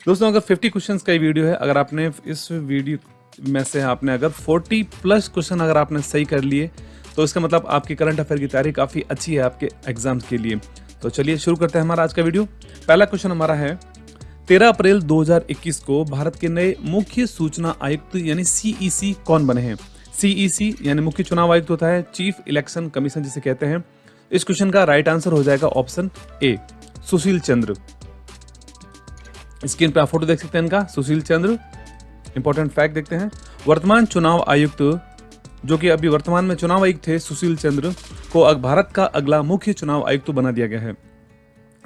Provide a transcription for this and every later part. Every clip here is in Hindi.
दोस्तों, अगर 50 क्वेश्चंस का ही वीडियो है, अगर आपने इस वीडियो में से आपने अगर 40 प्लस क्वेश्चन अगर आपने सही कर लिए तो इसका मतलब आपकी करंट अफेयर की तैयारी काफ़ी अच्छी है आपके एग्ज़ाम्स के लिए। तो चलिए शुरू करते हैं हमारा आज का वीडियो पहला क्वेश्चन हमारा है 13 अप्रैल 2021 को भारत के नए मुख्य सूचना आयुक्त यानी सीईसी कौन बने हैं? सीईसी यानी मुख्य चुनाव आयुक्त होता है चीफ इलेक्शन कमीशन जिसे कहते हैं। इस क्वेश्चन का राइट आंसर हो जाएगा ऑप्शन ए सुशील चंद्र। स्क्रीन पे आप फ़ोटो देख सकते हैं इनका, सुशील चंद्र। इंपॉर्टेंट फैक्ट देखते हैं। वर्तमान चुनाव आयुक्त, जो कि अभी वर्तमान में चुनाव आयुक्त थे, सुशील चंद्र, को भारत का अगला मुख्य चुनाव आयुक्त बना दिया गया है।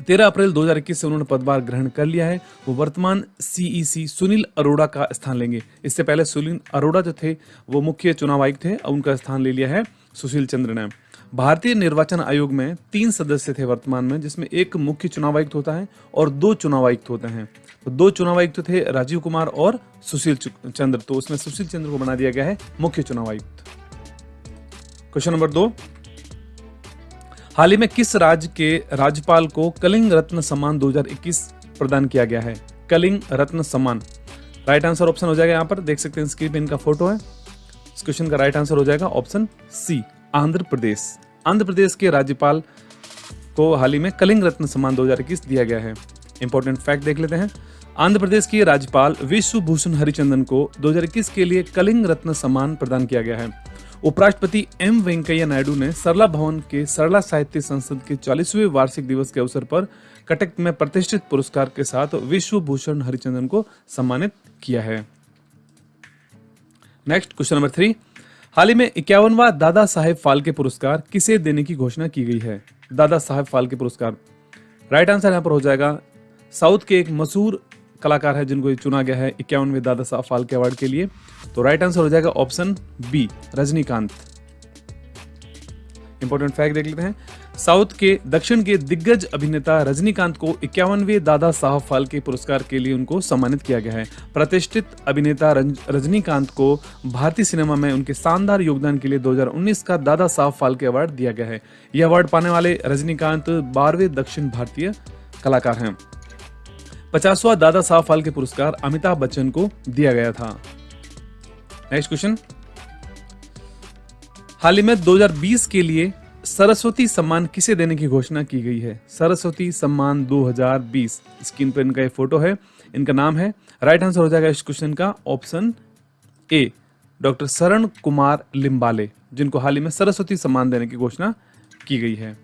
तेरह अप्रैल 2021 से उन्होंने पदभार ग्रहण कर लिया है। वो वर्तमान सीईसी सुनील अरोड़ा का स्थान लेंगे। इससे पहले सुनील अरोड़ा जो थे, वो मुख्य चुनाव आयुक्त थे, उनका स्थान ले लिया है सुशील चंद्र ने। भारतीय निर्वाचन आयोग में तीन सदस्य थे वर्तमान में, जिसमें एक मुख्य चुनाव आयुक्त होता है और दो चुनाव आयुक्त होते हैं। तो दो चुनाव आयुक्त थे राजीव कुमार और सुशील चंद्र। तो उसमें सुशील चंद्र को बना दिया गया है मुख्य चुनाव आयुक्त क्वेश्चन नंबर दो। हाल ही में किस राज्य के राज्यपाल को कलिंग रत्न सम्मान 2021 प्रदान किया गया है? कलिंग रत्न सम्मान। राइट आंसर ऑप्शन हो जाएगा यहाँ पर। देख सकते हैं स्क्रीन पे इनका फ़ोटो है। इस क्वेश्चन का राइट आंसर हो जाएगा ऑप्शन सी, आंध्र प्रदेश। आंध्र प्रदेश के राज्यपाल को हाल ही में कलिंग रत्न सम्मान 2021 दिया गया है। इंपॉर्टेंट फैक्ट देख लेते हैं। आंध्र प्रदेश के राज्यपाल विश्व भूषण हरिचंदन को 2021 के लिए कलिंग रत्न सम्मान प्रदान किया गया है। उपराष्ट्रपति एम वेंकैया नायडू ने सरला भवन के सरला साहित्य संसद के चालीसवें वार्षिक दिवस के अवसर पर कटक में प्रतिष्ठित पुरस्कार के साथ विश्व भूषण हरिचंदन को सम्मानित किया है। नेक्स्ट क्वेश्चन नंबर थ्री हाल ही में इक्यावनवा दादा साहेब फालके पुरस्कार किसे देने की घोषणा की गई है? दादा साहेब फालके पुरस्कार। राइट आंसर यहाँ पर हो जाएगा। साउथ के एक मशहूर कलाकार है जिनको चुना गया है इक्यावनवे दादा साहब फालके अवार्ड के लिए। तो राइट आंसर हो जाएगा option B Rajinikanth. Important fact देख लेते हैं। साउथ के, दक्षिण के दिग्गज अभिनेता रजनीकांत को इक्यावनवे दादा साहब फाल्के पुरस्कार के लिए उनको सम्मानित किया गया है। प्रतिष्ठित अभिनेता रजनीकांत को भारतीय सिनेमा में उनके शानदार योगदान के लिए 2019 का दादा साहब फाल्के अवार्ड दिया गया है। यह अवार्ड पाने वाले रजनीकांत बारहवें दक्षिण भारतीय कलाकार हैं। पचासवा दादा साहब फाल्के पुरस्कार अमिताभ बच्चन को दिया गया था। नेक्स्ट क्वेश्चन हाल ही में 2020 के लिए सरस्वती सम्मान किसे देने की घोषणा की गई है? सरस्वती सम्मान 2020 स्क्रीन पर इनका ये फ़ोटो है, इनका नाम है। राइट आंसर हो जाएगा इस क्वेश्चन का ऑप्शन ए डॉक्टर शरण कुमार लिम्बाले जिनको हाल ही में सरस्वती सम्मान देने की घोषणा की गई है।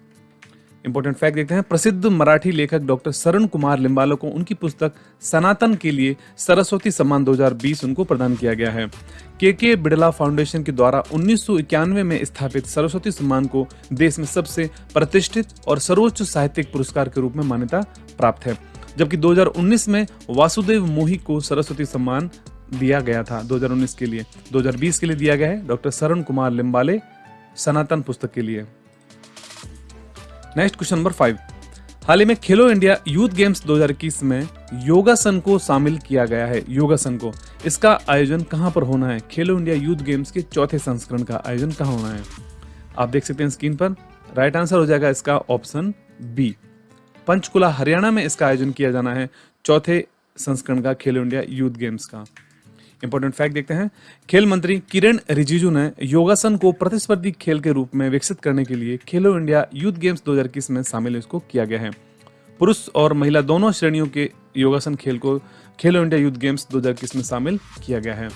इंपॉर्टेंट फैक्ट देखते हैं। प्रसिद्ध मराठी लेखक डॉक्टर शरण कुमार लिम्बालो को उनकी पुस्तक सनातन के लिए सरस्वती सम्मान 2020 उनको प्रदान किया गया है। के के बिड़ला फाउंडेशन के द्वारा उन्नीस में स्थापित सरस्वती सम्मान को देश में सबसे प्रतिष्ठित और सर्वोच्च साहित्यिक पुरस्कार के रूप में मान्यता प्राप्त है। जबकि 2019 में वासुदेव मोही को सरस्वती सम्मान दिया गया था। 2019 के लिए 2020 के लिए दिया गया है। डॉक्टर शरण कुमार लिम्बाले सनातन पुस्तक के लिए। Next question number five. हाल ही में खेलो इंडिया यूथ गेम्स 2021 में योगासन को शामिल किया गया है। योगासन को। इसका आयोजन कहाँ पर होना है? खेलो इंडिया यूथ गेम्स के चौथे संस्करण का आयोजन कहाँ होना है? आप देख सकते हैं स्क्रीन पर। राइट आंसर हो जाएगा इसका ऑप्शन बी। पंचकुला, हरियाणा में इसका आयोजन किया जाना है चौथे संस्करण का खेलो इंडिया यूथ गेम्स का। इंपॉर्टेंट फैक्ट देखते हैं। खेल मंत्री किरण रिजिजू ने योगासन को प्रतिस्पर्धी खेल के रूप में विकसित करने के लिए खेलो इंडिया यूथ गेम्स 2021 में शामिल इसको किया गया है। पुरुष और महिला दोनों श्रेणियों के योगासन खेल को खेलो इंडिया यूथ गेम्स 2021 में शामिल किया गया है।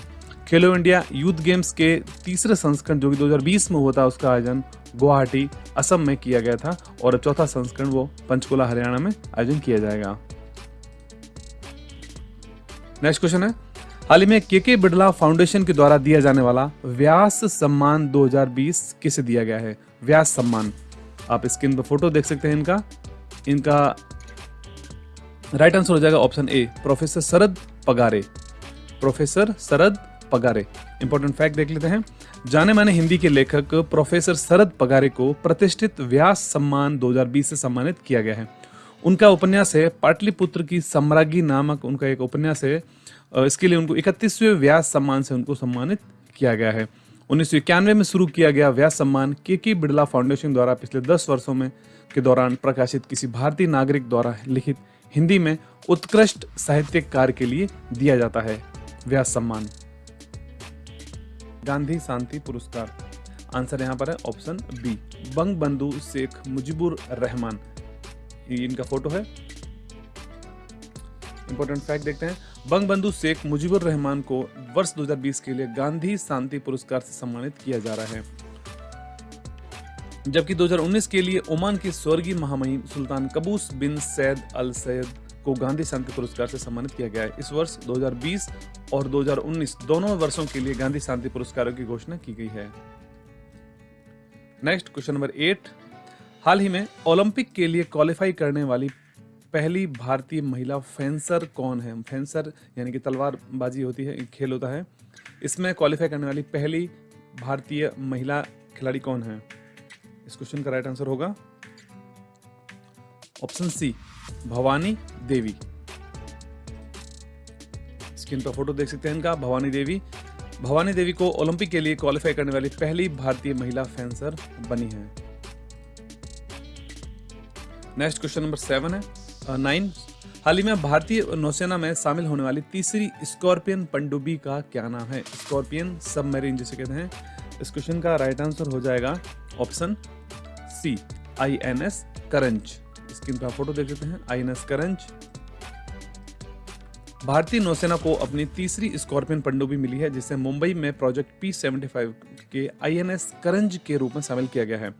खेलो इंडिया यूथ गेम्स के तीसरे संस्करण जो कि 2020 में हुआ था, उसका आयोजन गुवाहाटी, असम में किया गया था और चौथा संस्करण वो पंचकुला, हरियाणा में आयोजन किया जाएगा। नेक्स्ट क्वेश्चन है। हाल ही में के के बिड़ला फाउंडेशन के द्वारा दिया जाने वाला व्यास सम्मान 2020 किसे दिया गया है? व्यास सम्मान। आप स्क्रीन पर फ़ोटो देख सकते हैं इनका। इनका राइट आंसर हो जाएगा option A professor Sharad Pagare. Professor Sharad Pagare. Important fact देख लेते हैं। जाने माने हिंदी के लेखक प्रोफेसर शरद पगारे को प्रतिष्ठित व्यास सम्मान 2020 से सम्मानित किया गया है। उनका उपन्यास है पाटलिपुत्र की सम्राज्ञी नामक, उनका एक उपन्यास है। इसके लिए उनको इकतीसवें व्यास सम्मान से उनको सम्मानित किया गया है। उन्नीस सौ इक्यानवे में शुरू किया गया व्यास सम्मान के के बिड़ला फाउंडेशन द्वारा पिछले दस वर्षों में के दौरान प्रकाशित किसी भारतीय नागरिक द्वारा लिखित हिंदी में उत्कृष्ट साहित्यिक कार्य के लिए दिया जाता है। व्यास सम्मान। गांधी शांति पुरस्कार। आंसर यहाँ पर है ऑप्शन बी। बंग बंधु शेख मुजिबुर रहमान। इनका फ़ोटो है। इंपॉर्टेंट फैक्ट देखते हैं। बंग बंधु शेख मुजीबुर रहमान को वर्ष 2020 के लिए गांधी शांति पुरस्कार से सम्मानित किया जा रहा है। जबकि 2019 के लिए ओमान के स्वर्गीय महामहिम सुल्तान कबूस बिन सैद अल सैद को गांधी शांति पुरस्कार से सम्मानित किया गया है। इस वर्ष 2020 और 2019 दोनों वर्षों के लिए गांधी शांति पुरस्कारों की घोषणा की गई है। नेक्स्ट क्वेश्चन नंबर एट हाल ही में ओलंपिक के लिए क्वालिफाई करने वाली पहली भारतीय महिला फेंसर कौन है? फेंसर यानी कि तलवारबाजी होती है खेल होता है। इसमें क्वालिफाई करने वाली पहली भारतीय महिला खिलाड़ी कौन है? इस क्वेश्चन का राइट आंसर होगा। Option C Bhavani Devi. Screen पर फ़ोटो देख सकते हैं इनका, भवानी देवी। भवानी देवी को ओलंपिक के लिए क्वालिफाई करने वाली पहली भारतीय महिला फेंसर बनी है। नेक्स्ट क्वेश्चन नंबर सेवन है। नाइन। हाल ही में भारतीय नौसेना में शामिल होने वाली तीसरी स्कॉर्पियन पनडुब्बी का क्या नाम है? स्कॉर्पियन सबमरीन जिसे कहते हैं। इस क्वेश्चन का राइट आंसर हो जाएगा option C I N S Karanj. Screen पर फ़ोटो देख लेते हैं आई एन एस करंज। भारतीय नौसेना को अपनी तीसरी स्कॉर्पियन पनडुब्बी मिली है, जिसे मुंबई में प्रोजेक्ट पी सेवेंटी फाइव के आई एन एस करंज के रूप में शामिल किया गया है।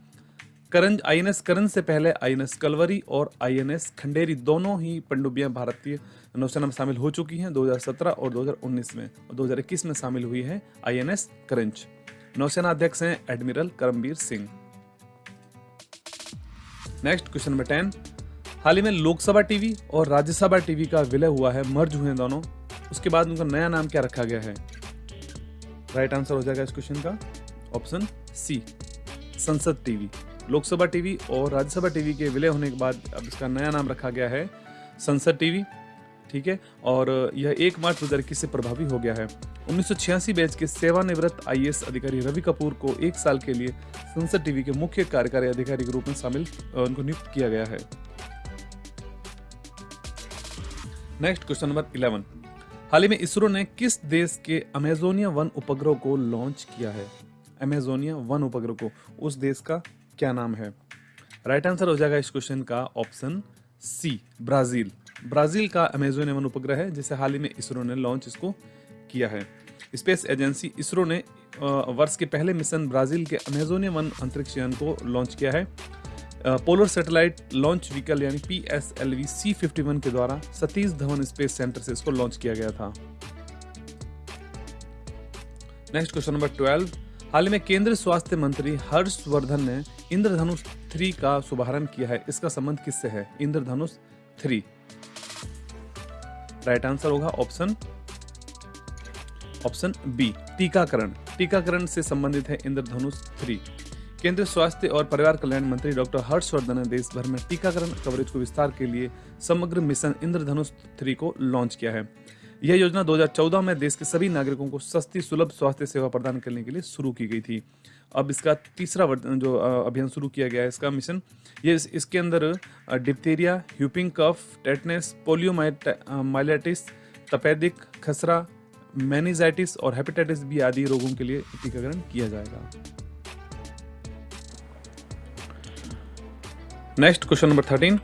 करंज आईएनएस करंज से पहले आईएनएस कलवरी और आईएनएस खंडेरी, दोनों ही पनडुब्बियाँ भारतीय नौसेना में शामिल हो चुकी हैं 2017 और 2019 में और 2021 में शामिल हुई है आई आईएनएस करंज नौसेना अध्यक्ष हैं admiral Karambir Singh. Next question number ten हाल ही में लोकसभा टीवी और राज्यसभा टीवी का विलय हुआ है, मर्ज हुए हैं दोनों। उसके बाद उनका नया नाम क्या रखा गया है? राइट आंसर हो जाएगा इस क्वेश्चन का। ऑप्शन सी संसद टीवी। लोकसभा टीवी और राज्यसभा टीवी के विलय होने के बाद अब इसका नया नाम रखा गया है संसद टीवी, ठीक है? और यह एक मार्च दो से प्रभावी हो गया है। उन्नीस बैच के सेवानिवृत्त आईएएस अधिकारी रवि कपूर को एक साल के लिए संसद टीवी के मुख्य कार्यकारी अधिकारी के रूप में शामिल उनको नियुक्त किया गया है। Next question number eleven. हाल ही में इसरो ने किस देश के अमेजोनिया वन उपग्रह को लॉन्च किया है? अमेजोनिया वन उपग्रह को, उस देश का क्या नाम है? राइट आंसर हो जाएगा इस क्वेश्चन का ऑप्शन सी ब्राज़ील। ब्राज़ील का अमेजोनिया वन उपग्रह है, जिसे हाल ही में इसरो ने लॉन्च इसको किया है। स्पेस एजेंसी इसरो ने वर्ष के पहले मिशन ब्राज़ील के अमेजोनिया वन अंतरिक्ष यान को लॉन्च किया है। पोलर सैटेलाइट लॉन्च व्हीकल यानी P S L V C fifty one के द्वारा सतीश धवन स्पेस सेंटर से इसको लॉन्च किया गया था। नेक्स्ट क्वेश्चन नंबर ट्वेल्व हाल ही में केंद्रीय स्वास्थ्य मंत्री हर्षवर्धन ने इंद्रधनुष थ्री का शुभारंभ किया है। इसका संबंध किससे है? इंद्रधनुष थ्री। राइट आंसर होगा ऑप्शन ऑप्शन बी, टीकाकरण। टीकाकरण से संबंधित है इंद्रधनुष थ्री। केंद्रीय स्वास्थ्य और परिवार कल्याण मंत्री डॉक्टर हर्षवर्धन ने देश भर में टीकाकरण कवरेज को विस्तार के लिए समग्र मिशन इंद्रधनुष थ्री को लॉन्च किया है। यह योजना 2014 में देश के सभी नागरिकों को सस्ती सुलभ स्वास्थ्य सेवा प्रदान करने के लिए शुरू की गई थी। अब इसका तीसरा जो अभियान शुरू किया गया है इसका मिशन ये इस, इसके अंदर diphtheria whooping cough tetanus polio myelitis तपेदिक खसरा मैनिजाइटिस और हेपेटाइटिस बी आदि रोगों के लिए टीकाकरण किया जाएगा। Next question number thirteen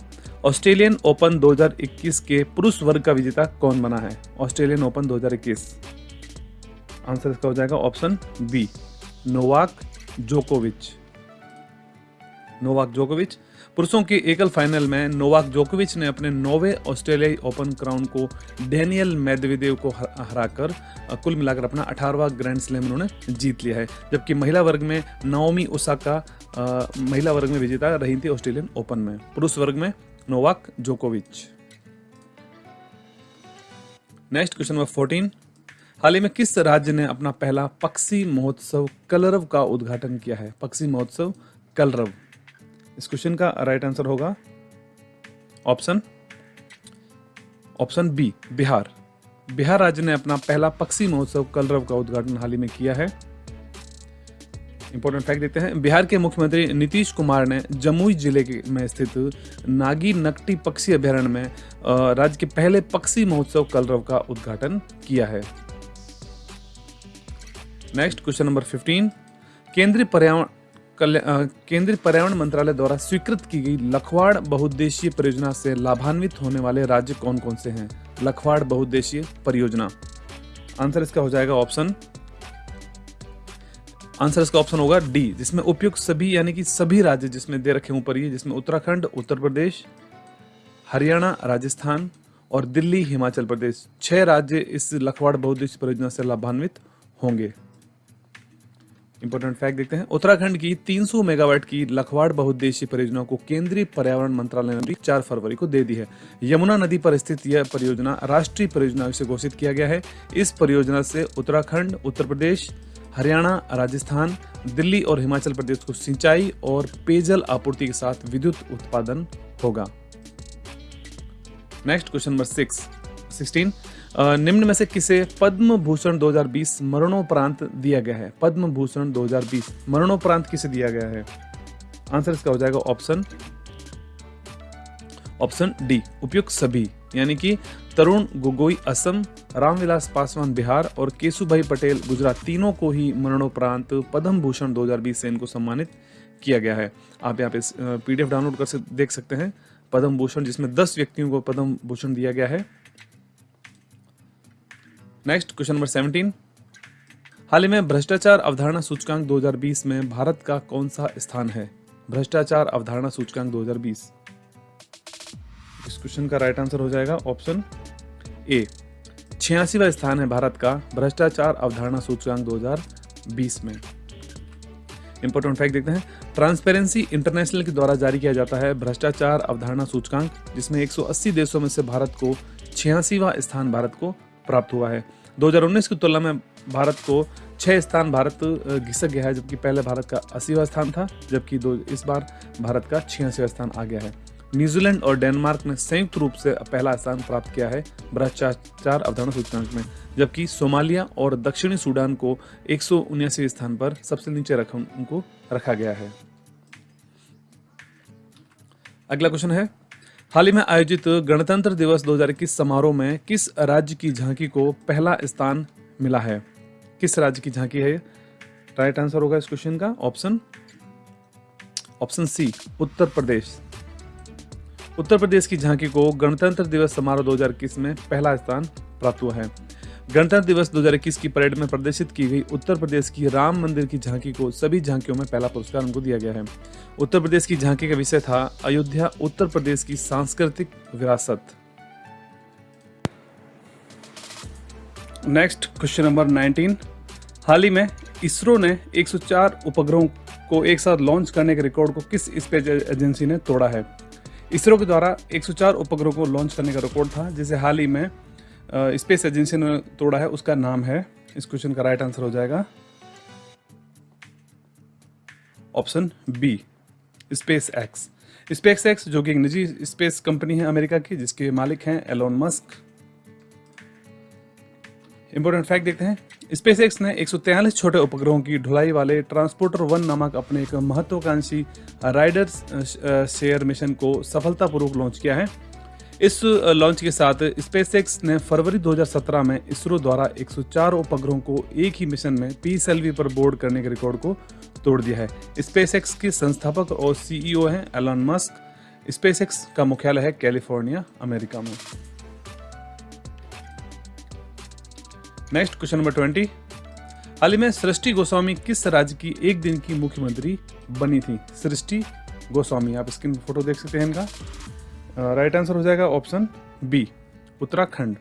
Australian open 2021 के पुरुष वर्ग का विजेता कौन बना है? ऑस्ट्रेलियन ओपन 2021 आंसर इसका हो जाएगा ऑप्शन बी, नोवाक जोकोविच। नोवाक जोकोविच। पुरुषों के एकल फाइनल में नोवाक जोकोविच ने अपने नोवे ऑस्ट्रेलियाई ओपन क्राउन को डेनियल मेदवेदेव को हराकर कुल मिलाकर अपना अठारवा ग्रैंड स्लैम उन्होंने जीत लिया है। जबकि महिला वर्ग में नाओमी ओसाका महिला वर्ग में विजेता रही थी ऑस्ट्रेलियन ओपन में। पुरुष वर्ग में नोवाक जोकोविच। नेक्स्ट क्वेश्चन नंबर फोर्टीन हाल ही में किस राज्य ने अपना पहला पक्षी महोत्सव कलरव का उद्घाटन किया है? पक्षी महोत्सव कलरव। इस क्वेश्चन का राइट आंसर होगा। Option option B Bihar. Bihar राज्य ने अपना पहला पक्षी महोत्सव कलरव का उद्घाटन हाल ही में किया है। इंपॉर्टेंट फैक्ट देखते हैं। बिहार के मुख्यमंत्री नीतीश कुमार ने जमुई ज़िले के, में स्थित नागी नकटी पक्षी अभ्यारण्य में राज्य के पहले पक्षी महोत्सव कलरव का उद्घाटन किया है। नेक्स्ट क्वेश्चन नंबर 15 केंद्रीय पर्यावरण केंद्रीय पर्यावरण मंत्रालय द्वारा स्वीकृत की गई लखवाड़ बहुद्देशीय परियोजना से लाभान्वित होने वाले राज्य कौन कौन से हैं? लखवाड़ बहुद्देशीय परियोजना। आंसर इसका हो जाएगा ऑप्शन आंसर इसका ऑप्शन होगा डी जिसमें उपयुक्त सभी, यानी कि सभी राज्य जिसमें दे रखे ऊपर, ये जिसमें उत्तराखंड, उत्तर प्रदेश, हरियाणा, राजस्थान और दिल्ली, हिमाचल प्रदेश, छह राज्य इस लखवाड़ बहुद्देशीय परियोजना से लाभान्वित होंगे। इंपॉर्टेंट फैक्ट देखते हैं। उत्तराखंड की 300 मेगावाट की लखवाड़ बहुद्देशीय परियोजना को केंद्रीय पर्यावरण मंत्रालय ने भी चार फरवरी को दे दी है। यमुना नदी पर स्थित यह परियोजना राष्ट्रीय परियोजना से घोषित किया गया है। इस परियोजना से उत्तराखंड, उत्तर प्रदेश हरियाणा, राजस्थान, दिल्ली और हिमाचल प्रदेश को सिंचाई और पेयजल आपूर्ति के साथ विद्युत उत्पादन होगा। Next question number six sixteen निम्न में से किसे पद्म भूषण 2020 मरणोपरांत दिया गया है? पद्म भूषण 2020 मरणोपरांत किसे दिया गया है? आंसर इसका हो जाएगा ऑप्शन ऑप्शन डी उपयुक्त सभी, यानी कि तरुण, गोगोई, असम, रामविलास पासवान, बिहार और केशुभाई पटेल गुजरात तीनों को ही मरणोपरांत पद्म भूषण 2020 से इनको सम्मानित किया गया है। आप यहाँ पे पीडीएफ डाउनलोड कर देख सकते हैं। पद्म भूषण, जिसमें 10 व्यक्तियों को पद्म भूषण दिया गया है। नेक्स्ट क्वेश्चन नंबर 17 हाल ही में भ्रष्टाचार अवधारणा सूचकांक 2020 में भारत का कौन सा स्थान है? भ्रष्टाचार अवधारणा सूचकांक 2020 इस क्वेश्चन का राइट आंसर हो जाएगा ऑप्शन ए छियासीवा स्थान है भारत का भ्रष्टाचार अवधारणा सूचकांक 2020 में। इंपॉर्टेंट फैक्ट देखते हैं। ट्रांसपेरेंसी इंटरनेशनल के द्वारा जारी किया जाता है भ्रष्टाचार अवधारणा सूचकांक, जिसमें 180 देशों में से भारत को छियासीवा स्थान भारत को प्राप्त हुआ है। 2019 की तुलना में भारत को छह स्थान भारत घिसक गया है, जबकि पहले भारत का अस्सीवा स्थान था, जबकि दो, इस बार भारत का छियासीवा स्थान आ गया है। न्यूजीलैंड और डेनमार्क ने संयुक्त रूप से पहला स्थान प्राप्त किया है भ्रष्टाचार अवधारणा सूचकांक में, जबकि सोमालिया और दक्षिणी सूडान को एक स्थान पर सबसे नीचे रख, उनको रखा गया है। अगला क्वेश्चन है, हाल ही में आयोजित गणतंत्र दिवस 2021 समारोह में किस राज्य की झांकी को पहला स्थान मिला है? किस राज्य की झांकी है राइट आंसर होगा इस क्वेश्चन का, ऑप्शन ऑप्शन सी, उत्तर प्रदेश। उत्तर प्रदेश की झांकी को गणतंत्र दिवस समारोह 2021 में पहला स्थान प्राप्त हुआ है। गणतंत्र दिवस 2021 की परेड में प्रदर्शित की गई उत्तर प्रदेश की राम मंदिर की झांकी को सभी झांकियों में पहला पुरस्कार उनको दिया गया है। उत्तर प्रदेश की झांकी का विषय था अयोध्या, उत्तर प्रदेश की सांस्कृतिक विरासत। नेक्स्ट क्वेश्चन नंबर 19 हाल ही में इसरो ने 104 उपग्रहों को एक साथ लॉन्च करने के रिकॉर्ड को किस स्पेस एजेंसी ने तोड़ा है? इसरो के द्वारा 104 उपग्रह को लॉन्च करने का रिकॉर्ड था, जिसे हाल ही में स्पेस एजेंसी ने तोड़ा है, उसका नाम है, इस क्वेश्चन का राइट आंसर हो जाएगा। Option B SpaceX SpaceX जो कि एक निजी स्पेस कंपनी है अमेरिका की, जिसके मालिक हैं एलोन मस्क इंपॉर्टेंट फैक्ट देखते हैं स्पेस एक्स ने एक छोटे उपग्रहों की ढुलाई वाले ट्रांसपोर्टर वन नामक अपने एक महत्वाकांक्षी राइडर शेयर मिशन को सफलतापूर्वक लॉन्च किया है। इस लॉन्च के साथ स्पेस एक्स ने फरवरी 2017 में इसरो द्वारा 104 उपग्रहों को एक ही मिशन में पीएसएलवी पर बोर्ड करने के रिकॉर्ड को तोड़ दिया है। स्पेस एक्स के संस्थापक और सीईओ हैं एलन मस्क। स्पेस एक्स का मुख्यालय है कैलिफ़ोर्निया, अमेरिका में। नेक्स्ट क्वेश्चन नंबर ट्वेंटी हाल ही में सृष्टि गोस्वामी किस राज्य की एक दिन की मुख्यमंत्री बनी थी? सृष्टि गोस्वामी, आप स्क्रीन फ़ोटो देख सकते हैं इनका। राइट आंसर हो जाएगा option B Uttarakhand.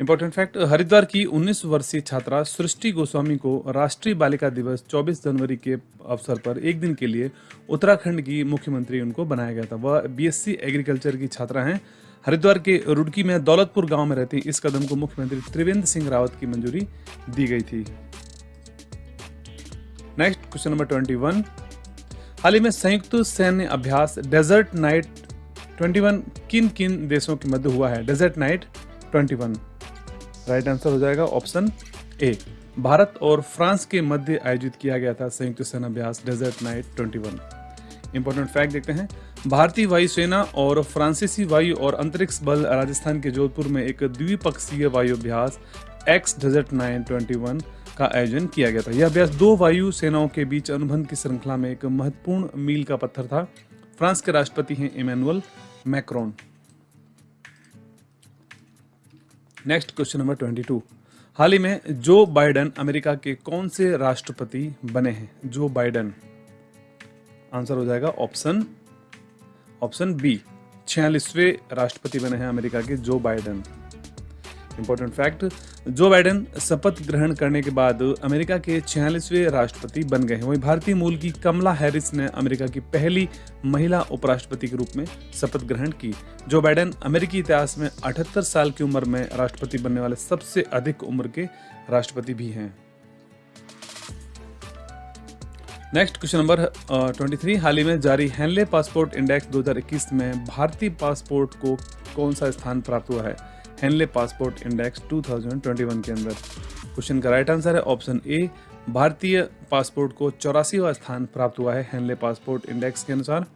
Important fact Haridwar की 19 वर्षीय छात्रा सृष्टि गोस्वामी को राष्ट्रीय बालिका दिवस 24 जनवरी के अवसर पर एक दिन के लिए उत्तराखंड की मुख्यमंत्री उनको बनाया गया था। वह बीएससी एग्रीकल्चर की छात्रा हैं। हरिद्वार के रुड़की में दौलतपुर गाँव में रहती इस कदम को मुख्यमंत्री त्रिवेंद्र सिंह रावत की मंजूरी दी गई थी। Next question number twenty one हाल ही में संयुक्त सैन्य अभ्यास डेजर्ट नाइट 21 किन किन देशों के मध्य हुआ है? डेजर्ट नाइट 21 राइट आंसर हो जाएगा ऑप्शन ए भारत और फ्रांस के मध्य आयोजित किया गया था संयुक्त सेना अभ्यास डेजर्ट नाइट 21 इंपॉर्टेंट फैक्ट देखते हैं। भारतीय वायुसेना और फ्रांसीसी वायु और अंतरिक्ष बल राजस्थान के जोधपुर में एक द्विपक्षीय वायु अभ्यास ex desert knight twenty one का आयोजन किया गया था। यह अभ्यास दो वायु सेनाओं के बीच अनुबंध की श्रृंखला में एक महत्वपूर्ण मील का पत्थर था। फ्रांस के राष्ट्रपति हैं Emmanuel Macron. Next question number twenty two. हाल ही में जो बाइडन अमेरिका के कौन से राष्ट्रपति बने हैं? जो बाइडन। आंसर हो जाएगा ऑप्शन ऑप्शन बी, छियालीसवें राष्ट्रपति बने हैं अमेरिका के Joe Biden. Important fact Joe Biden शपथ ग्रहण करने के बाद अमेरिका के छियालीसवें राष्ट्रपति बन गए हैं। वहीं भारतीय मूल की कमला हैरिस ने अमेरिका की पहली महिला उपराष्ट्रपति के रूप में शपथ ग्रहण की। जो बाइडेन अमेरिकी इतिहास में 78 साल की उम्र में राष्ट्रपति बनने वाले सबसे अधिक उम्र के राष्ट्रपति भी हैं। Next question number twenty three हाल ही में जारी हैनले पासपोर्ट इंडेक्स 2021 में भारतीय पासपोर्ट को कौन सा स्थान प्राप्त हुआ है? हैनले पासपोर्ट इंडेक्स 2021 के अंदर। क्वेश्चन का राइट आंसर है ऑप्शन ए भारतीय पासपोर्ट को चौरासीवा स्थान प्राप्त हुआ है हैनले पासपोर्ट इंडेक्स के अनुसार।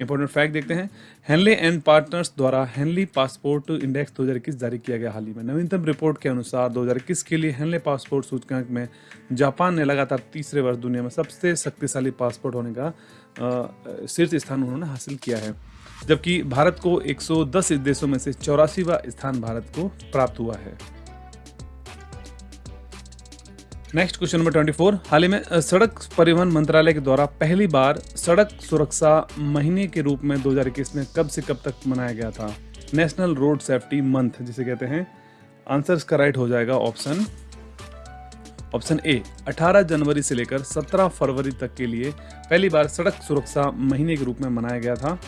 इंपॉर्टेंट फैक्ट देखते हैं। हेनले एंड पार्टनर्स द्वारा हेनली पासपोर्ट इंडेक्स 2021 जारी किया गया हाल ही में। नवीनतम रिपोर्ट के अनुसार 2021 के लिए हेनले पासपोर्ट सूचकांक में जापान ने लगातार तीसरे वर्ष दुनिया में सबसे शक्तिशाली पासपोर्ट होने का शीर्ष स्थान उन्होंने हासिल किया है। जबकि भारत को 110 देशों में से चौरासीवा स्थान भारत को प्राप्त हुआ है। नेक्स्ट क्वेश्चन नंबर 24 हाल ही में सड़क परिवहन मंत्रालय के द्वारा पहली बार सड़क सुरक्षा महीने के रूप में 2021 में कब से कब तक मनाया गया था? नेशनल रोड सेफ्टी मंथ जिसे कहते हैं। आंसर इसका राइट हो जाएगा ऑप्शन ऑप्शन ए 18 जनवरी से लेकर 17 फरवरी तक के लिए पहली बार सड़क सुरक्षा महीने के रूप में मनाया गया था।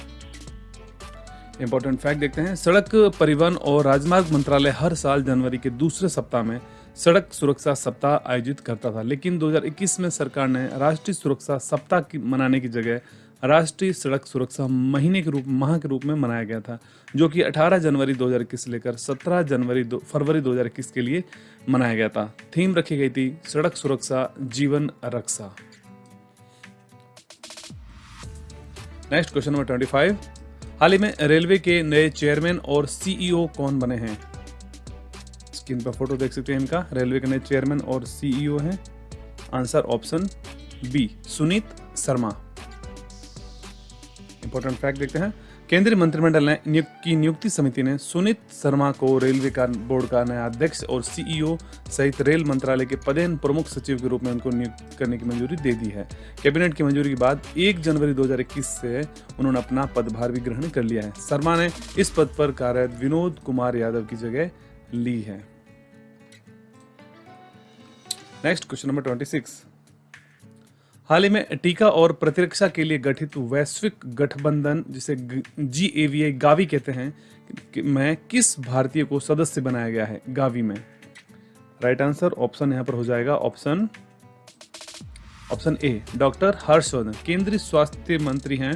इंपॉर्टेंट फैक्ट देखते हैं, सड़क परिवहन और राजमार्ग मंत्रालय हर साल जनवरी के दूसरे सप्ताह में सड़क सुरक्षा सप्ताह आयोजित करता था लेकिन 2021 में सरकार ने राष्ट्रीय सुरक्षा सप्ताह की मनाने की जगह राष्ट्रीय सड़क सुरक्षा महीने के रूप माह के रूप में मनाया गया था जो कि 18 जनवरी 2021 से लेकर 17 जनवरी दो, फरवरी 2021 के लिए मनाया गया था। थीम रखी गई थी सड़क सुरक्षा जीवन रक्षा। Next question number twenty five. हाल ही में रेलवे के नए चेयरमैन और सीईओ कौन बने हैं? स्क्रीन पर फ़ोटो देख सकते हैं इनका। रेलवे के नए चेयरमैन और सीईओ हैं। Answer option B Suneet Sharma. Important fact देखते हैं। केंद्रीय मंत्रिमंडल ने की नियुक्ति समिति ने सुनीत शर्मा को रेलवे का बोर्ड का नया अध्यक्ष और सीईओ सहित रेल मंत्रालय के पदेन प्रमुख सचिव के रूप में उनको नियुक्त करने की मंजूरी दे दी है। कैबिनेट की मंजूरी के बाद 1 जनवरी 2021 से उन्होंने अपना पदभार भी ग्रहण कर लिया है। शर्मा ने इस पद पर कार्यरत विनोद कुमार यादव की जगह ली है। Next question number twenty six हाल ही में टीका और प्रतिरक्षा के लिए गठित वैश्विक गठबंधन, जिसे जी ए गावी कहते हैं, कि में किस भारतीय को सदस्य बनाया गया है गावी में? राइट आंसर ऑप्शन यहाँ पर हो जाएगा option option A doctor Harshvardhan केंद्रीय स्वास्थ्य मंत्री हैं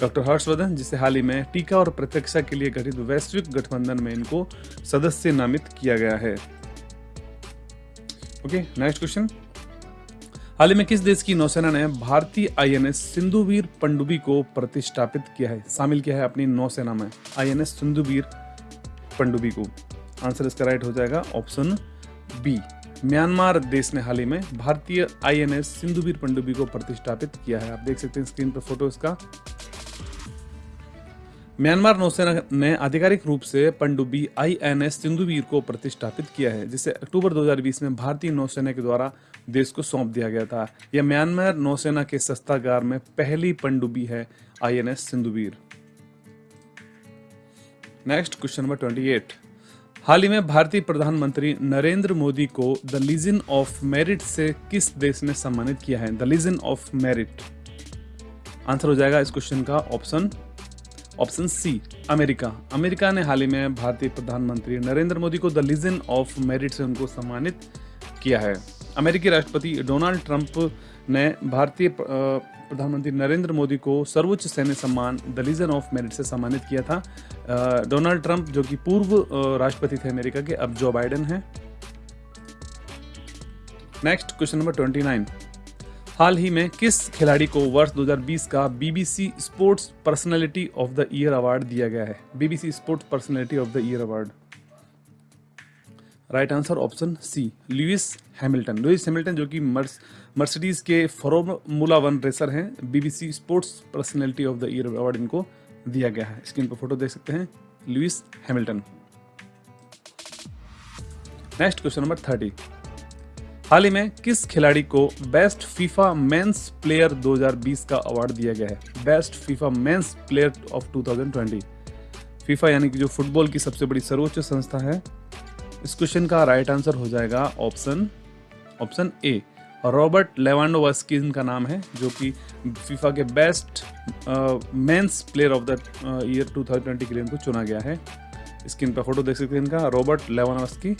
डॉक्टर हर्षवर्धन जिसे हाल ही में टीका और प्रतिरक्षा के लिए गठित वैश्विक गठबंधन में इनको सदस्य नामित किया गया है। ओके नेक्स्ट क्वेश्चन हाल ही में किस देश की नौसेना ने भारतीय आईएनएस सिंधुवीर पंडुबी को प्रतिष्ठापित किया है? शामिल किया है अपनी नौसेना में आईएनएस सिंधुवीर पंडुबी को। आंसर इसका राइट हो जाएगा ऑप्शन बी म्यांमार देश ने हाल ही में भारतीय आईएनएस सिंधुवीर पंडुबी को प्रतिष्ठापित किया है। आप देख सकते हैं स्क्रीन पर फ़ोटो इसका। म्यांमार नौसेना ने आधिकारिक रूप से पनडुब्बी आईएनएस सिंधुवीर को प्रतिष्ठापित किया है, जिसे अक्टूबर 2020 में भारतीय नौसेना के द्वारा देश को सौंप दिया गया था। यह म्यांमार नौसेना के सस्तागार में पहली पनडुब्बी है INS Sindhuvir. Next question number 28 हाल ही में भारतीय प्रधानमंत्री नरेंद्र मोदी को द लीजन ऑफ़ मेरिट से किस देश ने सम्मानित किया है? The legion of merit. Answer हो जाएगा इस क्वेश्चन का option option C, America. America ने हाल ही में भारतीय प्रधानमंत्री नरेंद्र मोदी को द लीजन ऑफ़ मेरिट से उनको सम्मानित किया है। अमेरिकी राष्ट्रपति डोनाल्ड ट्रंप ने भारतीय प्रधानमंत्री नरेंद्र मोदी को सर्वोच्च सैन्य सम्मान द लीजन ऑफ़ मेरिट से सम्मानित किया था। डोनाल्ड ट्रंप, जो कि पूर्व राष्ट्रपति थे अमेरिका के, अब जो बाइडन हैं। Next, question number twenty nine. हाल ही में किस खिलाड़ी को वर्ष 2020 का BBC sports personality of the year award दिया गया है? BBC sports personality of the year award right answer option C Lewis Hamilton Lewis Hamilton जो कि मर्सिडीज के फॉर्मूला वन रेसर हैं BBC sports personality of the year award इनको दिया गया है। स्क्रीन पर फ़ोटो देख सकते हैं। Lewis Hamilton next question number thirty हाल ही में किस खिलाड़ी को बेस्ट फीफा मेंस प्लेयर 2020 का अवार्ड दिया गया है? Best FIFA men's player of 2020 FIFA यानी कि जो फुटबॉल की सबसे बड़ी सर्वोच्च संस्था है, इस क्वेश्चन का राइट आंसर हो जाएगा option option A Robert Lewandowski का नाम है, जो कि फीफा के best men's player of the year 2020 के लिए इनको चुना गया है। स्क्रीन पर फ़ोटो देख सकते हैं इनका। रॉबर्ट लेवानोवस्की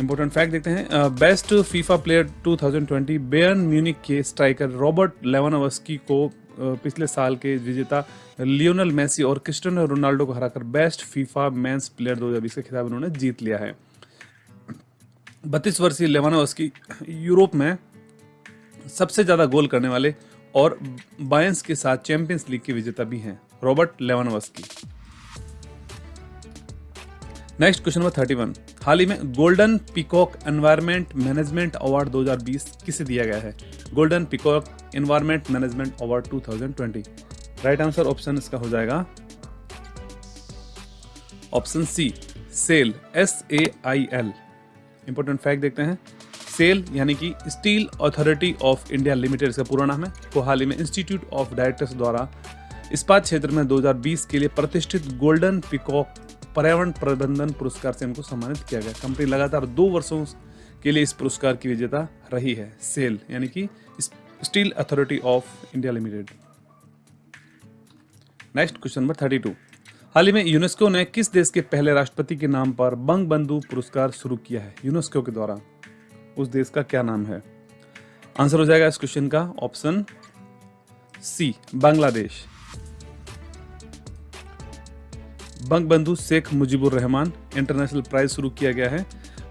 इंपॉर्टेंट फैक्ट देखते हैं। Best FIFA player 2020 Bayern Munich के स्ट्राइकर रॉबर्ट लेवानोवस्की को पिछले साल के विजेता लियोनल मेसी और क्रिस्टियानो रोनाल्डो को हराकर बेस्ट फीफा मेंस प्लेयर 2020 का खिताब उन्होंने जीत लिया है। बत्तीस वर्षीय लेवानोवस्की यूरोप में सबसे ज़्यादा गोल करने वाले और बायंस के साथ चैंपियंस लीग के विजेता भी हैं Robert Lewandowski next question number thirty one हाल ही में golden peacock environment management award 2020 किसे दिया गया है? Golden peacock environment management award 2020 right answer option इसका हो जाएगा। Option C SAIL S A I L important fact देखते हैं। सेल यानी कि steel authority of India limited इसका पूरा नाम है। को हाल ही में इंस्टीट्यूट ऑफ़ डायरेक्टर्स द्वारा इस्पात क्षेत्र में 2020 के लिए प्रतिष्ठित गोल्डन पिकॉक पर्यावरण प्रबंधन पुरस्कार से इनको सम्मानित किया गया। कंपनी लगातार दो वर्षों के लिए इस पुरस्कार की विजेता रही है, सेल, यानी कि steel authority of India limited. Next question number thirty two. हाल ही में यूनेस्को ने किस देश के पहले राष्ट्रपति के नाम पर बंग बंधु पुरस्कार शुरू किया है? यूनेस्को के द्वारा। उस देश का क्या नाम है? आंसर हो जाएगा इस क्वेश्चन का option C, Bangladesh. Banga Bandhu Sheikh Mujibur Rahman international prize शुरू किया गया है।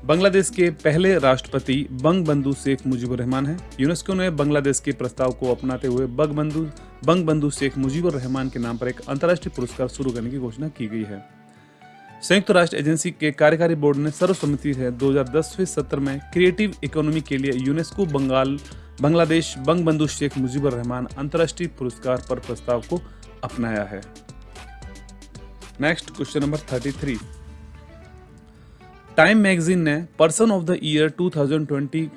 बांग्लादेश के पहले राष्ट्रपति बंग बंधु शेख मुजीबुर रहमान है। यूनेस्को ने बांग्लादेश के प्रस्ताव को अपनाते हुए बंग बंधु बंग बंधु शेख मुजीबुर रहमान के नाम पर एक अंतर्राष्ट्रीय पुरस्कार शुरू करने की घोषणा की गई है। संयुक्त राष्ट्र एजेंसी के कार्यकारी बोर्ड ने सर्वसम्मति से 2010वें सत्र में क्रिएटिव इकोनॉमी के लिए यूनेस्को, बंगाल, बांग्लादेश बंग बंधु शेख मुजीबुर रहमान अंतर्राष्ट्रीय पुरस्कार पर प्रस्ताव को अपनाया है। Next question number thirty three time magazine ने पर्सन ऑफ़ द ईयर 2020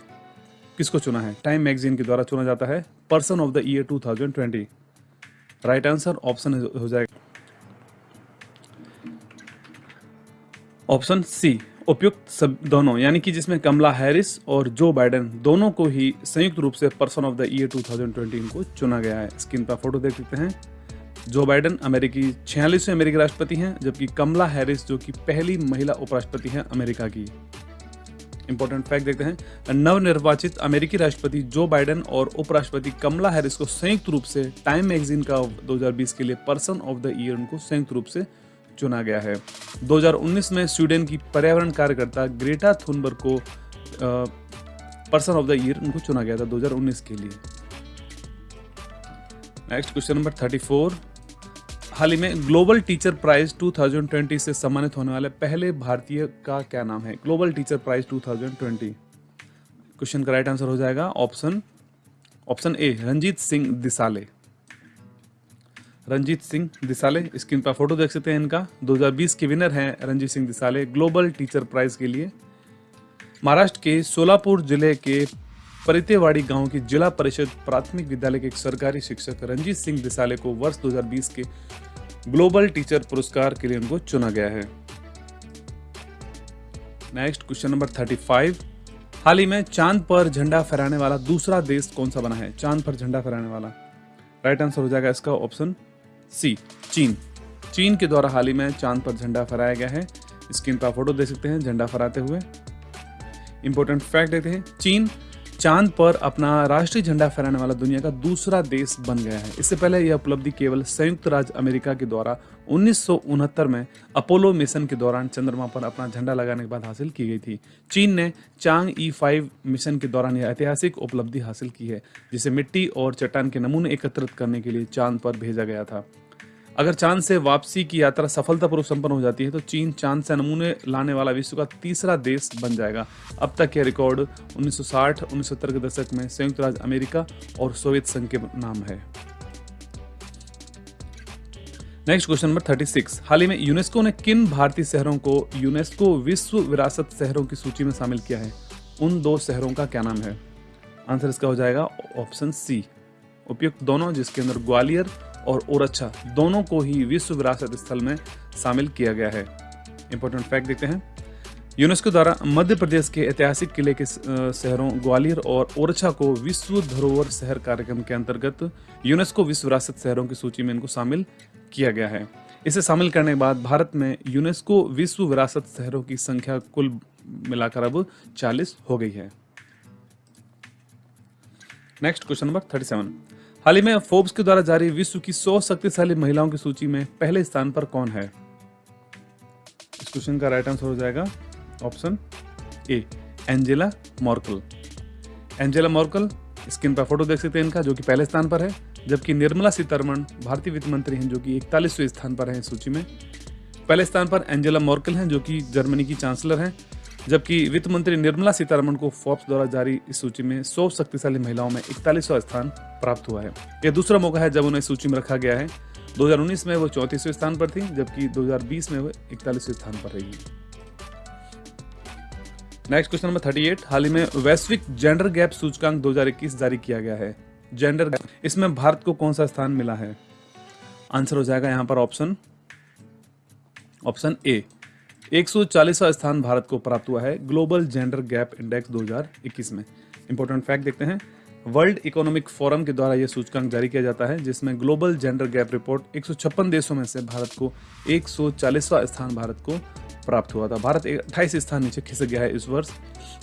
किसको चुना है? टाइम मैगजीन के द्वारा चुना जाता है person of the year 2020 right answer option हो जाएगा। ऑप्शन सी उपयुक्त सब दोनों, यानी कि जिसमें कमला हैरिस और जो बाइडेन दोनों को ही संयुक्त रूप से पर्सन ऑफ़ द ईयर 2020 को चुना गया है। स्क्रीन पर फ़ोटो देख सकते हैं। जो बाइडन अमेरिकी, छियालीसवें अमेरिकी राष्ट्रपति हैं, जबकि कमला हैरिस, जो कि पहली महिला उपराष्ट्रपति हैं अमेरिका की। इंपॉर्टेंट फैक्ट देखते हैं। नवनिर्वाचित अमेरिकी राष्ट्रपति जो बाइडन और उपराष्ट्रपति कमला हैरिस को संयुक्त रूप से टाइम मैगजीन का 2020 के लिए पर्सन ऑफ़ द ईयर उनको संयुक्त रूप से चुना गया है। 2019 में स्वीडन की पर्यावरण कार्यकर्ता ग्रेटा थुनबर्ग को पर्सन ऑफ़ द ईयर उनको चुना गया था 2019 के लिए। नेक्स्ट क्वेश्चन नंबर 34 हाल ही में ग्लोबल टीचर प्राइज 2020 से सम्मानित होने वाले पहले भारतीय का क्या नाम है? ग्लोबल टीचर प्राइज 2020 क्वेश्चन का राइट आंसर हो जाएगा option option A Ranjit Singh Disale. Ranjit Singh Disale screen पर फ़ोटो देख सकते हैं इनका। 2020 के विनर हैं Ranjit Singh Disale global teacher prize के लिए। महाराष्ट्र के सोलापुर ज़िले के परितेवाड़ी गाँव की जिला परिषद प्राथमिक विद्यालय के एक सरकारी शिक्षक रंजीत सिंह दिसाले को वर्ष 2020 के ग्लोबल टीचर पुरस्कार के लिए उनको चुना गया है। Next question number thirty five हाल ही में चाँद पर झंडा फहराने वाला दूसरा देश कौन सा बना है? चाँद पर झंडा फहराने वाला। राइट आंसर हो जाएगा इसका ऑप्शन सी चीन। चीन के द्वारा हाल ही में चाँद पर झंडा फहराया गया है। स्क्रीन पर फ़ोटो देख सकते हैं, झंडा फहराते हुए। इंपॉर्टेंट फैक्ट देखते हैं, चीन चाँद पर अपना राष्ट्रीय झंडा फहराने वाला दुनिया का दूसरा देश बन गया है। इससे पहले यह उपलब्धि केवल संयुक्त राज्य अमेरिका के द्वारा, उन्नीस सौ उनहत्तर में अपोलो मिशन के दौरान चंद्रमा पर अपना झंडा लगाने के बाद हासिल की गई थी। चीन ने चांग ई फाइव मिशन के दौरान यह ऐतिहासिक उपलब्धि हासिल की है, जिसे मिट्टी और चट्टान के नमूने एकत्रित करने के लिए चाँद पर भेजा गया था। अगर चाँद से वापसी की यात्रा सफलतापूर्वक संपन्न हो जाती है तो चीन चाँद से नमूने लाने वाला विश्व का तीसरा देश बन जाएगा। अब तक यह रिकॉर्ड 1960 1970 के दशक में संयुक्त राज्य अमेरिका और सोवियत संघ के नाम है। नेक्स्ट क्वेश्चन नंबर 36 हाल ही में यूनेस्को ने किन भारतीय शहरों को यूनेस्को विश्व विरासत शहरों की सूची में शामिल किया है? उन दो शहरों का क्या नाम है? आंसर इसका हो जाएगा ऑप्शन सी। उपयुक्त दोनों, जिसके अंदर ग्वालियर और ओरछा दोनों को ही विश्व विरासत स्थल में शामिल किया गया है। इंपॉर्टेंट फैक्ट देखते हैं। यूनेस्को द्वारा मध्य प्रदेश के ऐतिहासिक किले के शहरों ग्वालियर और ओरछा को विश्व धरोहर शहर कार्यक्रम के अंतर्गत यूनेस्को विश्व विरासत शहरों की सूची में इनको शामिल किया गया है। इसे शामिल करने के बाद भारत में यूनेस्को विश्व विरासत शहरों की संख्या कुल मिलाकर अब 40 हो गई है। नेक्स्ट क्वेश्चन नंबर 37 हाल ही में फोर्ब्स के द्वारा जारी विश्व की 100 शक्तिशाली महिलाओं की सूची में पहले स्थान पर कौन है? इस क्वेश्चन का राइट आंसर हो जाएगा option A Angela Merkel Angela Merkel screen पर फ़ोटो देख सकते हैं इनका, जो कि पहले स्थान पर है, जबकि निर्मला सीतारमण, भारतीय वित्त मंत्री हैं, जो कि इकतालीसवें स्थान पर हैं सूची में। पहले स्थान पर एंजेला मॉर्कल हैं, जो कि जर्मनी की चांसलर हैं। जबकि वित्त मंत्री निर्मला सीतारमण को फोर्ब्स द्वारा जारी इस सूची में सौ शक्तिशाली महिलाओं में इकतालीसवा स्थान प्राप्त हुआ है। यह दूसरा मौका है जब उन्हें सूची में रखा गया है। 2019 में वो चौंतीसवें स्थान पर थी, जबकि 2020 में वो इकतालीसवें स्थान पर रही। नेक्स्ट क्वेश्चन नंबर 38 हाल ही में वैश्विक जेंडर गैप सूचकांक 2021 जारी किया गया है। जेंडर गैप, इसमें भारत को कौन सा स्थान मिला है? आंसर हो जाएगा यहाँ पर ऑप्शन ऑप्शन ए। 140वां स्थान भारत को प्राप्त हुआ है ग्लोबल जेंडर गैप इंडेक्स 2021 में। इंपॉर्टेंट फैक्ट देखते हैं। वर्ल्ड इकोनॉमिक फोरम के द्वारा यह सूचकांक जारी किया जाता है, जिसमें ग्लोबल जेंडर गैप रिपोर्ट एक देशों में से भारत को 140वां स्थान भारत को प्राप्त हुआ था। भारत अट्ठाईस स्थान नीचे खिसक गया है इस वर्ष,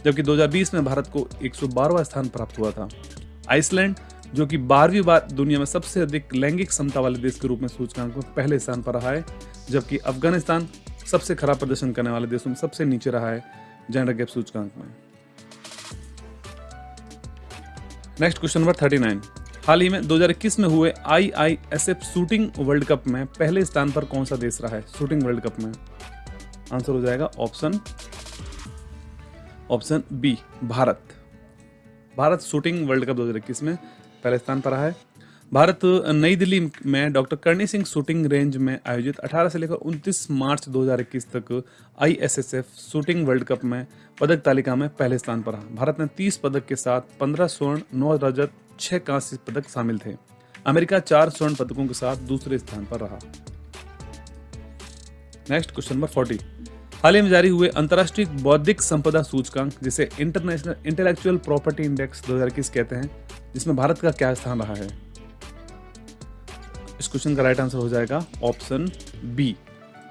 जबकि 2020 में भारत को एक स्थान प्राप्त हुआ था। आइसलैंड, जो कि बारहवीं बार दुनिया में सबसे अधिक लैंगिक क्षमता वाले देश के रूप में सूचकांक में पहले स्थान पर रहा है, जबकि अफ़गानिस्तान सबसे खराब प्रदर्शन करने वाले देशों में सबसे नीचे रहा है जेंडर गैप सूचकांक में। Next question number thirty nine हाल ही में 2021 में हुए I I S F shooting world cup में पहले स्थान पर कौन सा देश रहा है? शूटिंग वर्ल्ड कप में। आंसर हो जाएगा option option B Bharat. Bharat shooting world cup 2021 में पहले स्थान पर रहा है। भारत, नई दिल्ली में doctor Karni Singh shooting range में आयोजित 18 से लेकर 29 मार्च 2021 तक आईएसएसएफ शूटिंग वर्ल्ड कप में पदक तालिका में पहले स्थान पर रहा। भारत में 30 पदक के साथ 15 स्वर्ण 9 रजत 6 कांस्य पदक शामिल थे। अमेरिका चार स्वर्ण पदकों के साथ दूसरे स्थान पर रहा। Next question number forty. हाल ही में जारी हुए अंतर्राष्ट्रीय बौद्धिक संपदा सूचकांक, जिसे इंटरनेशनल इंटेलेक्चुअल प्रॉपर्टी इंडेक्स 2021 कहते हैं, जिसमें भारत का क्या स्थान रहा है? इस क्वेश्चन का राइट आंसर हो जाएगा ऑप्शन बी।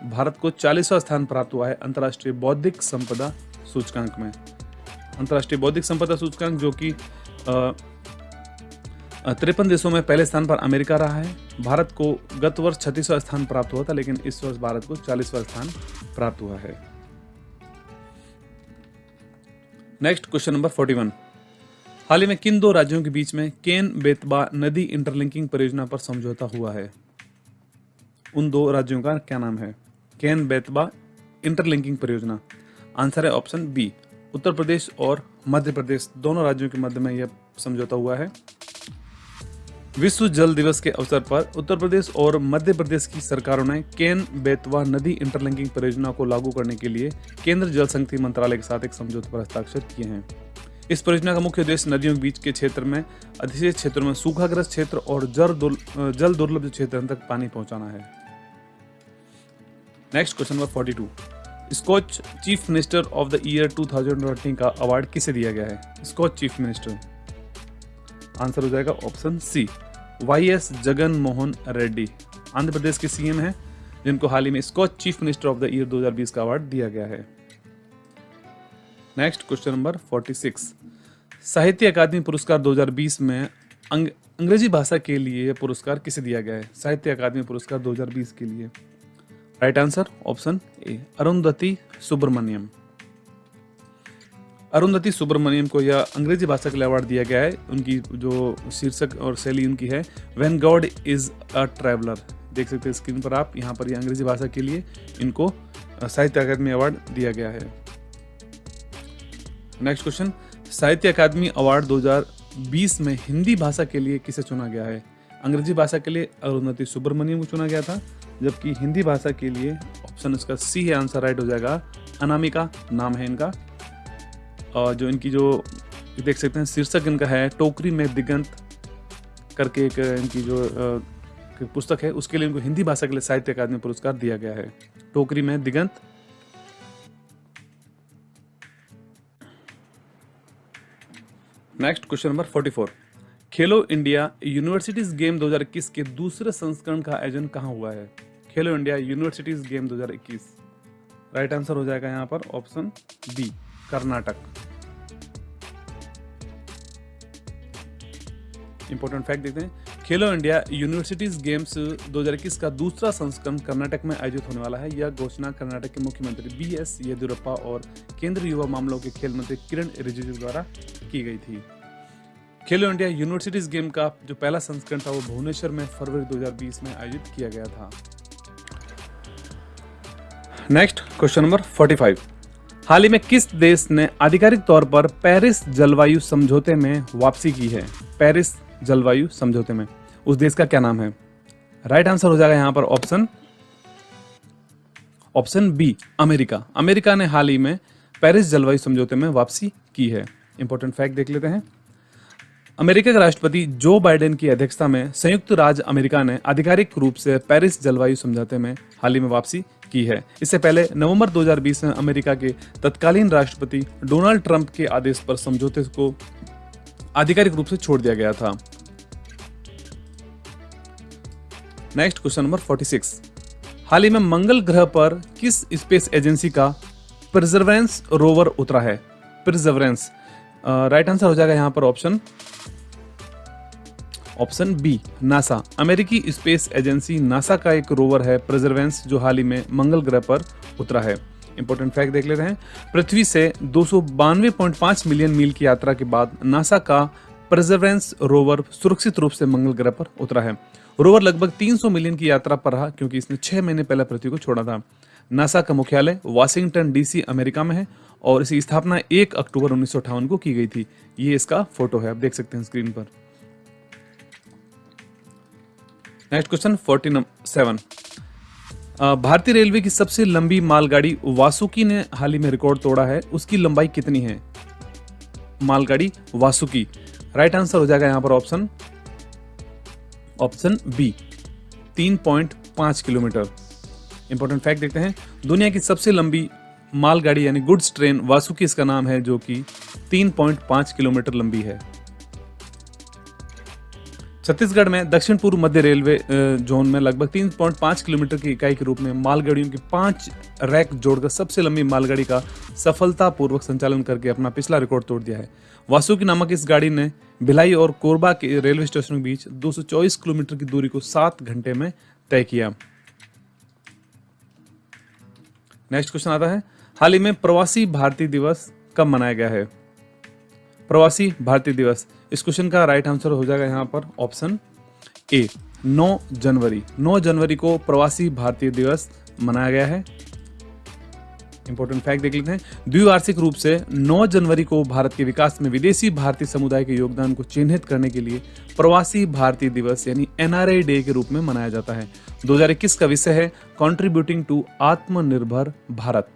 भारत को चालीसवा स्थान प्राप्त हुआ है अंतर्राष्ट्रीय बौद्धिक संपदा सूचकांक में। अंतर्राष्ट्रीय बौद्धिक संपदा सूचकांक जो कि तिरपन देशों में पहले स्थान पर अमेरिका रहा है। भारत को गत वर्ष छत्तीसवा स्थान प्राप्त हुआ था, लेकिन इस वर्ष भारत को चालीसवा स्थान प्राप्त हुआ है। Next question number forty one हाल ही में किन दो राज्यों के बीच में केन बेतबा नदी इंटरलिंकिंग परियोजना पर समझौता हुआ है? उन दो राज्यों का क्या नाम है? केन बेतबा इंटरलिंकिंग परियोजना। आंसर है ऑप्शन बी उत्तर प्रदेश और मध्य प्रदेश। दोनों राज्यों के मध्य में यह समझौता हुआ है। विश्व जल दिवस के अवसर पर उत्तर प्रदेश और मध्य प्रदेश की सरकारों ने केन बेतवा नदी इंटरलिंकिंग परियोजना को लागू करने के लिए केंद्र जल शक्ति मंत्रालय के साथ एक समझौते पर हस्ताक्षर किए हैं। इस परियोजना का मुख्य उद्देश्य नदियों के बीच के क्षेत्र में, अधिशेष क्षेत्रों में सूखाग्रस्त क्षेत्र और जल जल दुर्लभ क्षेत्र तक पानी पहुंचाना है। Next question number forty two Scotch chief minister of the year 2020 का अवार्ड किसे दिया गया है? स्कॉच चीफ मिनिस्टर आंसर हो जाएगा option C Y S Jagan Mohan Reddy Andhra Pradesh के सीएम हैं, जिनको हाल ही में Scotch chief minister of the year 2020 का अवार्ड दिया गया है। नेक्स्ट क्वेश्चन नंबर 46 साहित्य अकादमी पुरस्कार 2020 में अंग, अंग्रेज़ी भाषा के लिए पुरस्कार किसे दिया गया है? साहित्य अकादमी पुरस्कार 2020 के लिए। Right answer option A Arundhathi Subramaniam. Arundhathi Subramaniam को यह अंग्रेज़ी भाषा के लिए अवार्ड दिया गया है। उनकी जो शीर्षक और शैली उनकी है when God is a traveller देख सकते हैं स्क्रीन पर आप यहाँ पर ये अंग्रेज़ी भाषा के लिए इनको साहित्य अकादमी अवार्ड दिया गया है। नेक्स्ट क्वेश्चन साहित्य अकादमी अवार्ड 2020 में हिंदी भाषा के लिए किसे चुना गया है? अंग्रेज़ी भाषा के लिए अरुंधति सुब्रमण्यम को चुना गया था, जबकि हिंदी भाषा के लिए ऑप्शन इसका सी है, आंसर राइट हो जाएगा। अनामिका नाम है इनका। और जो इनकी जो देख सकते हैं, शीर्षक इनका है, टोकरी में दिगंत करके एक इनकी जो पुस्तक है, उसके लिए इनको हिंदी भाषा के लिए साहित्य अकादमी पुरस्कार दिया गया है। टोकरी में दिगंत नेक्स्ट क्वेश्चन नंबर 44 खेलो इंडिया यूनिवर्सिटीज गेम 2021 के दूसरे संस्करण का आयोजन कहाँ हुआ है? Khelo India universities game 2021 right answer हो जाएगा यहाँ पर option B Karnataka. Important fact देखते हैं। खेलो इंडिया यूनिवर्सिटीज गेम्स 2021 का दूसरा संस्करण कर्नाटक में आयोजित होने वाला है। यह घोषणा कर्नाटक के मुख्यमंत्री बी एस येदियुरप्पा और केंद्रीय युवा मामलों के खेल मंत्री किरण रिजिजू द्वारा की गई थी। खेलो इंडिया यूनिवर्सिटीज गेम का जो पहला संस्करण था, वो भुवनेश्वर में फरवरी 2020 में आयोजित किया गया था। नेक्स्ट क्वेश्चन नंबर 45 हाल ही में किस देश ने आधिकारिक तौर पर पेरिस जलवायु समझौते में वापसी की है? पेरिस जलवायु समझौते में। उस देश का क्या नाम है? राइट आंसर हो जाएगा यहाँ पर option option B America. America ने हाल ही में पेरिस जलवायु समझौते में वापसी की है। इंपॉर्टेंट फैक्ट देख लेते हैं। अमेरिका के राष्ट्रपति जो बाइडेन की अध्यक्षता में संयुक्त राज्य अमेरिका ने आधिकारिक रूप से पेरिस जलवायु समझौते में हाल ही में वापसी की है। इससे पहले नवंबर 2020 में अमेरिका के तत्कालीन राष्ट्रपति डोनाल्ड ट्रंप के आदेश पर समझौते को आधिकारिक रूप से छोड़ दिया गया था। नेक्स्ट क्वेश्चन नंबर 46 हाल ही में मंगल ग्रह पर किस स्पेस एजेंसी का प्रिजर्वेंस रोवर उतरा है? प्रिजर्वेंस राइट आंसर हो जाएगा यहाँ पर ऑप्शन ऑप्शन बी नासा अमेरिकी स्पेस एजेंसी नासा का एक रोवर है प्रिजर्वेंस जो हाल ही में मंगल ग्रह पर उतरा है। इंपॉर्टेंट फैक्ट देख लेते हैं। पृथ्वी से दो मिलियन मील की यात्रा के बाद नासा का प्रिजर्वेंस रोवर सुरक्षित रूप से मंगल ग्रह पर उतरा है। रोवर लगभग 300 मिलियन की यात्रा पर रहा, क्योंकि इसने छह महीने पहले पृथ्वी को छोड़ा था। नासा का मुख्यालय वाशिंगटन डीसी अमेरिका में है, और इसकी स्थापना 1 अक्टूबर उन्नीस सौ अठावन को की गई थी। ये इसका फ़ोटो है, आप देख सकते हैं स्क्रीन पर। Next question forty seven. भारतीय रेलवे की सबसे लंबी मालगाड़ी वासुकी ने हाल ही में रिकॉर्ड तोड़ा है। उसकी लंबाई कितनी है? मालगाड़ी वासुकी। राइट आंसर हो जाएगा यहाँ पर ऑप्शन ऑप्शन बी तीन पॉइंट पाँच किलोमीटर। इंपॉर्टेंट फैक्ट देखते हैं। दुनिया की सबसे लंबी मालगाड़ी यानी गुड्स ट्रेन वासुकी इसका नाम है, जो कि 3.5 किलोमीटर लंबी है। छत्तीसगढ़ में दक्षिण पूर्व मध्य रेलवे जोन में लगभग 3.5 किलोमीटर की इकाई के रूप में मालगाड़ियों की पाँच रैक जोड़कर सबसे लंबी मालगाड़ी का सफलतापूर्वक संचालन करके अपना पिछला रिकॉर्ड तोड़ दिया है। वासुकी नामक इस गाड़ी ने भिलाई और कोरबा के रेलवे स्टेशन के बीच 224 किलोमीटर की दूरी को सात घंटे में तय किया। नेक्स्ट क्वेश्चन आता है, हाल ही में प्रवासी भारतीय दिवस कब मनाया गया है? प्रवासी भारतीय दिवस इस क्वेश्चन का राइट आंसर हो जाएगा यहाँ पर ऑप्शन ए 9 जनवरी। 9 जनवरी को प्रवासी भारतीय दिवस मनाया गया है। इंपॉर्टेंट फैक्ट देख लेते हैं। द्विवार्षिक रूप से 9 जनवरी को भारत के विकास में विदेशी भारतीय समुदाय के योगदान को चिन्हित करने के लिए प्रवासी भारतीय दिवस यानी एनआरआई डे के रूप में मनाया जाता है। 2021 का विषय है कॉन्ट्रीब्यूटिंग टू आत्मनिर्भर भारत।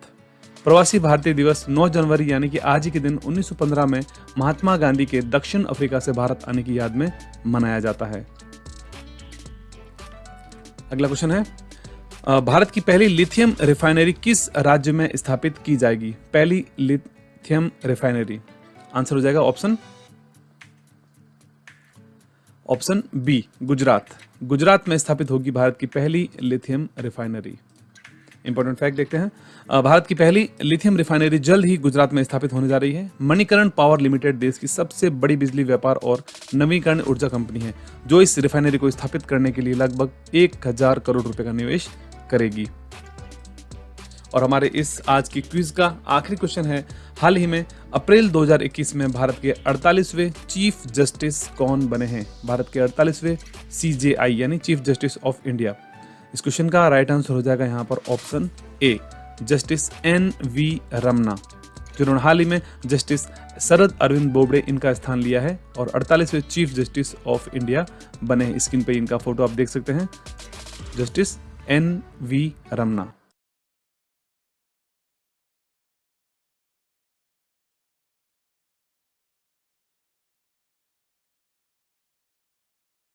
प्रवासी भारतीय दिवस 9 जनवरी यानी कि आज ही के दिन 1915 में महात्मा गांधी के दक्षिण अफ्रीका से भारत आने की याद में मनाया जाता है। अगला क्वेश्चन है भारत की पहली लिथियम रिफाइनरी किस राज्य में स्थापित की जाएगी? पहली लिथियम रिफाइनरी। आंसर हो जाएगा option option B, Gujarat. Gujarat में स्थापित होगी भारत की पहली लिथियम रिफाइनरी। इंपॉर्टेंट फैक्ट देखते हैं। भारत की पहली लिथियम रिफाइनरी जल्द ही गुजरात में स्थापित होने जा रही है। मणिकरण पावर लिमिटेड देश की सबसे बड़ी बिजली व्यापार और नवीकरण ऊर्जा कंपनी है, जो इस रिफाइनरी को स्थापित करने के लिए लगभग एक हज़ार करोड़ रुपए का निवेश करेगी। और हमारे इस आज की क्विज का आखिरी क्वेश्चन है। हाल ही में अप्रैल 2021 में भारत के 48वें चीफ जस्टिस कौन बने हैं? भारत के 48वें सीजेआई यानी चीफ जस्टिस ऑफ़ इंडिया। इस क्वेश्चन का राइट आंसर हो जाएगा यहाँ पर option A, justice N V Ramana, जिन्होंने हाल ही में जस्टिस शरद अरविंद बोबड़े इनका स्थान लिया है और 48वें चीफ जस्टिस ऑफ़ इंडिया बने हैं। स्क्रीन पे इनका फ़ोटो आप देख सकते हैं। Justice N V Ramana.